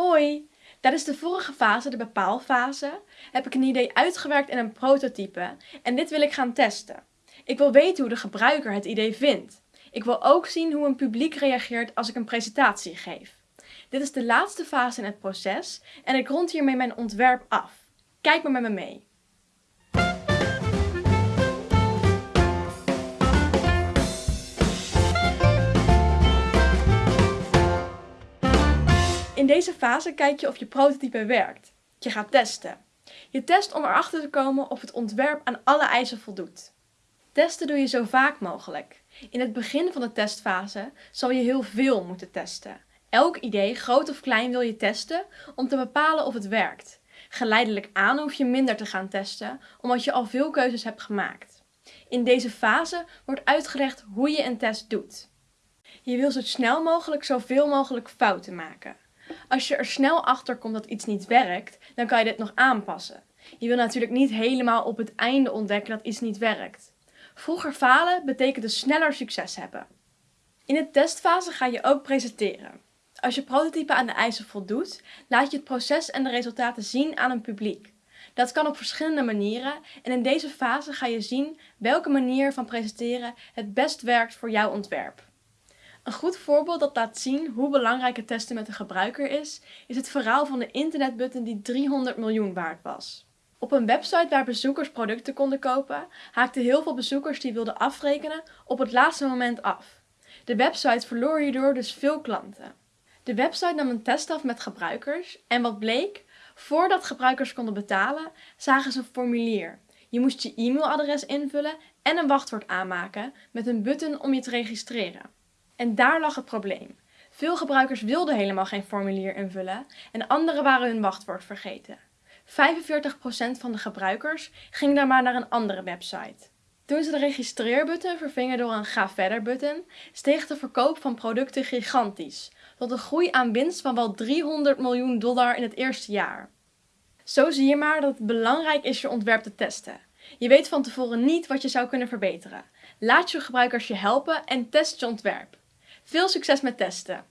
Hoi! Tijdens de vorige fase, de bepaalfase, heb ik een idee uitgewerkt in een prototype en dit wil ik gaan testen. Ik wil weten hoe de gebruiker het idee vindt. Ik wil ook zien hoe een publiek reageert als ik een presentatie geef. Dit is de laatste fase in het proces en ik rond hiermee mijn ontwerp af. Kijk maar met me mee. Deze fase kijk je of je prototype werkt. Je gaat testen. Je test om erachter te komen of het ontwerp aan alle eisen voldoet. Testen doe je zo vaak mogelijk. In het begin van de testfase zal je heel veel moeten testen. Elk idee, groot of klein, wil je testen om te bepalen of het werkt. Geleidelijk aan hoef je minder te gaan testen, omdat je al veel keuzes hebt gemaakt. In deze fase wordt uitgelegd hoe je een test doet. Je wil zo snel mogelijk zoveel mogelijk fouten maken. Als je er snel achter komt dat iets niet werkt, dan kan je dit nog aanpassen. Je wil natuurlijk niet helemaal op het einde ontdekken dat iets niet werkt. Vroeger falen betekent dus sneller succes hebben. In de testfase ga je ook presenteren. Als je prototype aan de eisen voldoet, laat je het proces en de resultaten zien aan een publiek. Dat kan op verschillende manieren en in deze fase ga je zien welke manier van presenteren het best werkt voor jouw ontwerp. Een goed voorbeeld dat laat zien hoe belangrijk het testen met de gebruiker is, is het verhaal van de internetbutton die 300 miljoen waard was. Op een website waar bezoekers producten konden kopen, haakten heel veel bezoekers die wilden afrekenen op het laatste moment af. De website verloor hierdoor dus veel klanten. De website nam een test af met gebruikers en wat bleek? Voordat gebruikers konden betalen, zagen ze een formulier. Je moest je e-mailadres invullen en een wachtwoord aanmaken met een button om je te registreren. En daar lag het probleem. Veel gebruikers wilden helemaal geen formulier invullen en anderen waren hun wachtwoord vergeten. 45% van de gebruikers ging dan maar naar een andere website. Toen ze de registreerbutton vervingen door een ga verder button, steeg de verkoop van producten gigantisch, tot een groei aan winst van wel 300 miljoen dollar in het eerste jaar. Zo zie je maar dat het belangrijk is je ontwerp te testen. Je weet van tevoren niet wat je zou kunnen verbeteren. Laat je gebruikers je helpen en test je ontwerp. Veel succes met testen!